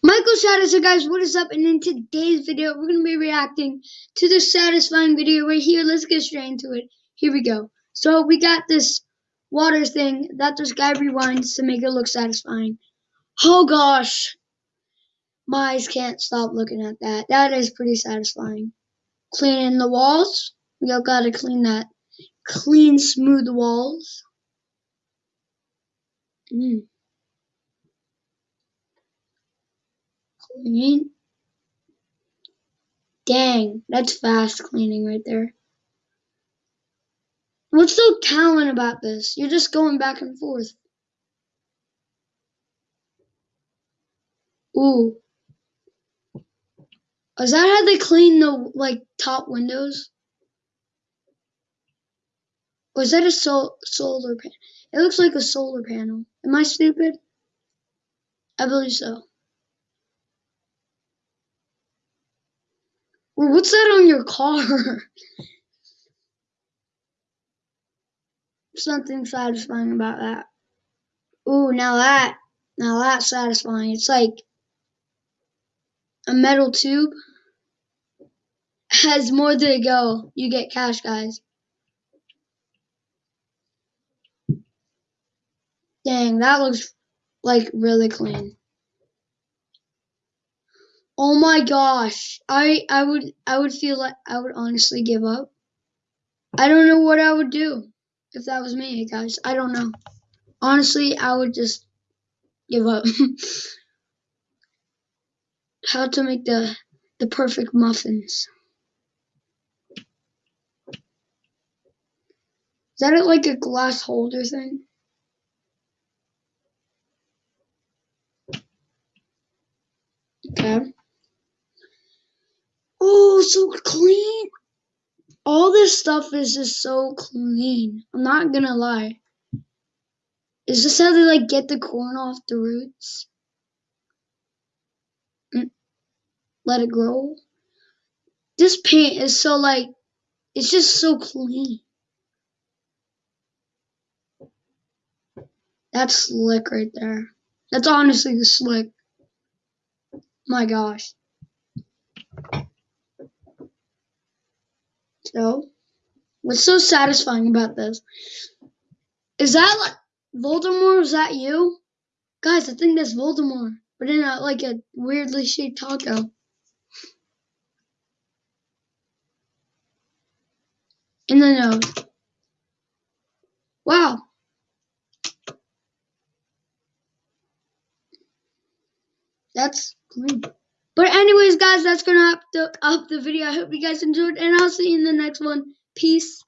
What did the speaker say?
Michael Shadow, so guys, what is up? And in today's video, we're going to be reacting to the satisfying video right here. Let's get straight into it. Here we go. So we got this water thing that this guy rewinds to make it look satisfying. Oh gosh. My eyes can't stop looking at that. That is pretty satisfying. Cleaning the walls. We all got to clean that. Clean, smooth walls. Mm. Clean. Dang, that's fast cleaning right there. What's so talent about this? You're just going back and forth. Ooh. Is that how they clean the like top windows? Or is that a sol solar panel? It looks like a solar panel. Am I stupid? I believe so. What's that on your car? Something satisfying about that. Ooh, now that, now that's satisfying. It's like a metal tube. Has more to go. You get cash, guys. Dang, that looks like really clean. Oh my gosh. I I would I would feel like I would honestly give up. I don't know what I would do if that was me, guys. I don't know. Honestly, I would just give up. How to make the the perfect muffins. Is that like a glass holder thing? Okay. Oh, so clean. All this stuff is just so clean. I'm not gonna lie. Is this how they like get the corn off the roots? Mm. Let it grow. This paint is so like, it's just so clean. That's slick right there. That's honestly slick. My gosh. So, what's so satisfying about this? Is that like Voldemort? Is that you? Guys, I think that's Voldemort, but in a like a weirdly shaped taco. In the nose. Uh, wow. That's clean. But anyways, guys, that's gonna up the up the video. I hope you guys enjoyed, and I'll see you in the next one. Peace.